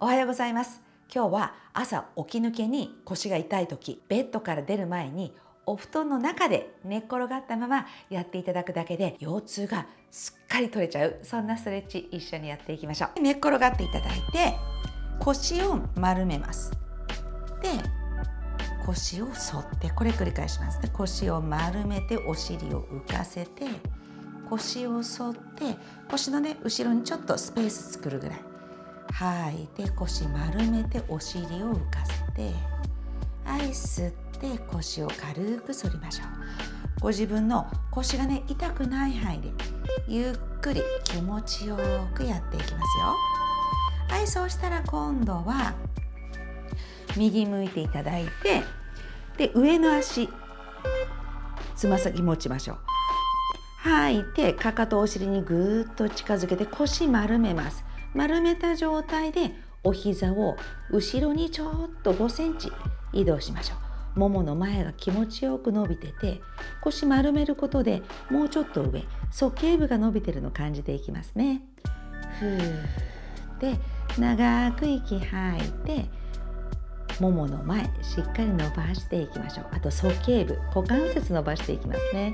おはようございます。今日は朝起き抜けに腰が痛い時ベッドから出る前にお布団の中で寝っ転がったままやっていただくだけで腰痛がすっかり取れちゃう。そんなストレッチ一緒にやっていきましょう。寝っ転がっていただいて腰を丸めます。で腰を反ってこれ繰り返しますね。腰を丸めてお尻を浮かせて腰を反って腰のね後ろにちょっとスペース作るぐらい。吐い。て腰丸めてお尻を浮かせてはい吸って腰を軽く反りましょう。ご自分の腰がね痛くない範囲でゆっくり気持ちよくやっていきますよ。はいそうしたら今度は右向いていただいてで上の足つま先持ちましょう。吐いてかかとお尻にぐーっと近づけて腰丸めます。丸めた状態でお膝を後ろにちょっと5センチ移動しましょう。ももの前が気持ちよく伸びてて腰丸めることでもうちょっと上鼠径部が伸びてるのを感じていきますね。ふーって長く息吐いてももの前しっかり伸ばしていきましょう。あと鼠径部股関節伸ばしていきますね。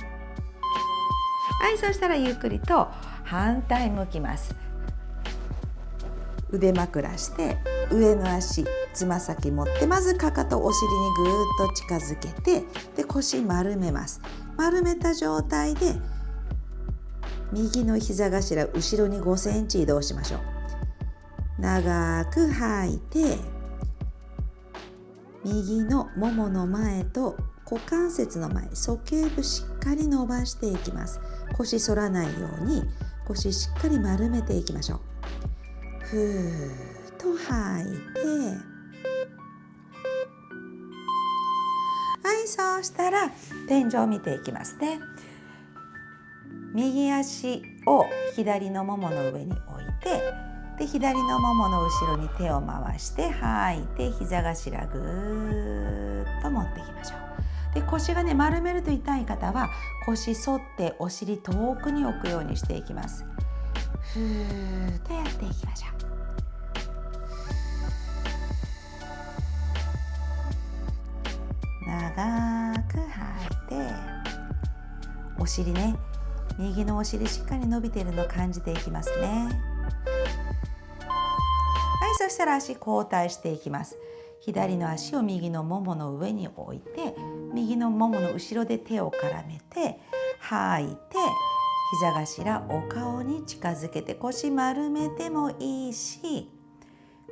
はいそしたらゆっくりと反対向きます。腕枕して上の足つま先持ってまずかかとお尻にぐーっと近づけてで腰丸めます。丸めた状態で右の膝頭後ろに5センチ移動しましょう。長く吐いて右のももの前と股関節の前鼠径部しっかり伸ばしていきます。腰反らないように腰しっかり丸めていきましょう。ふーっと吐いてはいそうしたら天井を見ていきますね。右足を左のももの上に置いてで左のももの後ろに手を回して吐いて膝頭ぐーっと持っていきましょう。で腰がね丸めると痛い方は腰反ってお尻遠くに置くようにしていきます。ふーっとやっていきましょう。長く吐いてお尻ね右のお尻しっかり伸びているのを感じていきますね。はいそしたら足交代していきます。左の足を右のももの上に置いて右のももの後ろで手を絡めて吐いて膝頭お顔に近づけて腰丸めてもいいし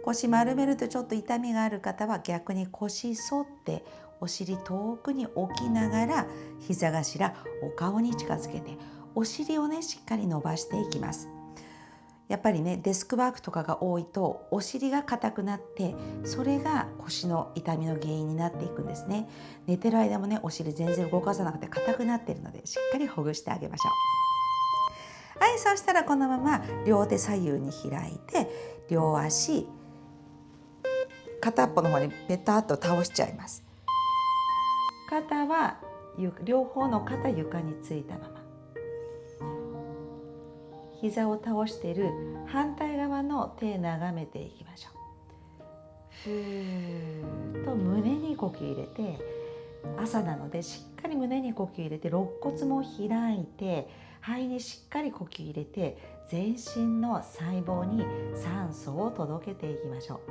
腰丸めるとちょっと痛みがある方は逆に腰反ってお尻遠くに置きながら膝頭お顔に近づけてお尻をねしっかり伸ばしていきます。やっぱりねデスクワークとかが多いとお尻が硬くなってそれが腰の痛みの原因になっていくんですね。寝てる間もねお尻全然動かさなくて硬くなっているのでしっかりほぐしてあげましょう。はいそしたらこのまま両手左右に開いて両足片っぽの方にペタッと倒しちゃいます。肩は両方の肩床についたまま。膝を倒している反対側の手眺めていきましょう。ふーっと胸に呼吸入れて朝なのでしっかり胸に呼吸入れて肋骨も開いて肺にしっかり呼吸入れて全身の細胞に酸素を届けていきましょう。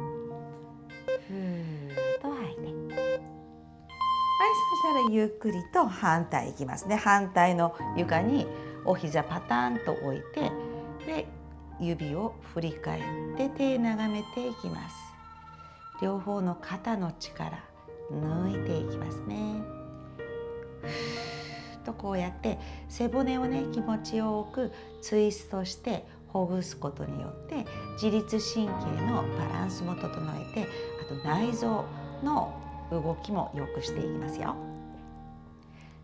ふーはいそしたらゆっくりと反対いきますね。反対の床にお膝パタンと置いてで指を振り返って手眺めていきます。両方の肩の力抜いていきますね。とこうやって背骨をね気持ちよくツイストしてほぐすことによって自律神経のバランスも整えてあと内臓の動きも良くしていきますよ。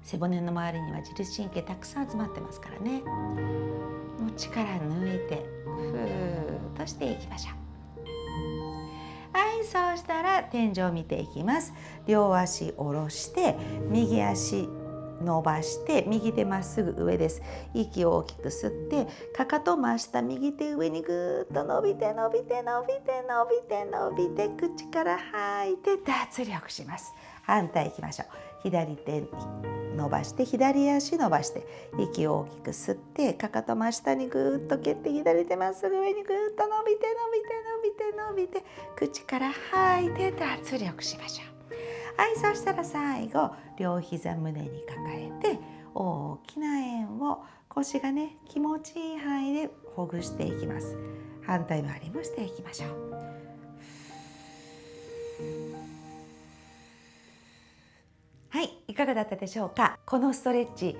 背骨の周りには自律神経たくさん集まってますからね。もう力抜いてふーっとしていきましょう。はいそうしたら天井を見ていきます。両足下ろして右足伸ばして右手まっすぐ上です。息を大きく吸ってかかと真下右手上にぐーっと伸びて伸びて伸びて伸びて伸びて口から吐いて脱力します。反対いきましょう。左手伸ばして左足伸ばして息を大きく吸ってかかと真下にぐーっと蹴って左手まっすぐ上にぐーっと伸びて伸びて伸びて伸びて口から吐いて脱力しましょう。はいそしたら最後両膝胸に抱えて大きな円を腰がね気持ちいい範囲でほぐしていきます。反対回りもしていきましょう。はいいかがだったでしょうか？このストレッチ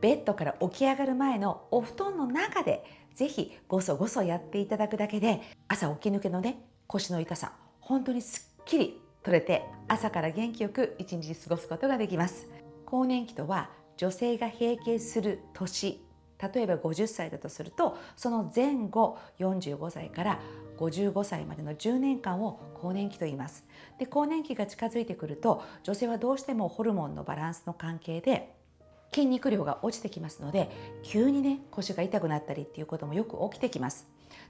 ベッドから起き上がる前のお布団の中でぜひごそごそやっていただくだけで朝起き抜けのね腰の痛さ本当にすっきり取れて朝から元気よく一日過ごすことができます。更年期とは女性が閉経する年。例えば50歳だとするとその前後45歳から55歳までの10年間を更年期と言います。で更年期が近づいてくると女性はどうしてもホルモンのバランスの関係で筋肉量が落ちてきますので急にね腰が痛くなったりっていうこともよく起きてきます。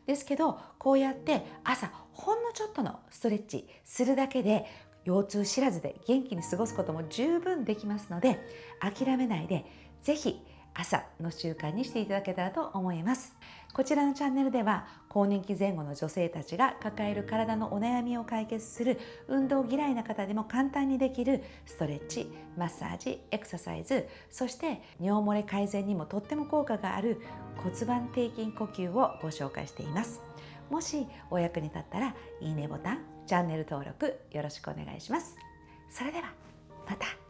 ですけどこうやって朝ほんのちょっとのストレッチするだけで腰痛知らずで元気に過ごすことも十分できますので諦めないで是非朝の習慣にしていただけたらと思います。こちらのチャンネルでは更年期前後の女性たちが抱える体のお悩みを解決する運動嫌いな方でも簡単にできるストレッチマッサージエクササイズそして尿漏れ改善にもとっても効果がある骨盤底筋呼吸をご紹介しています。もしお役に立ったらいいねボタンチャンネル登録よろしくお願いします。それではまた。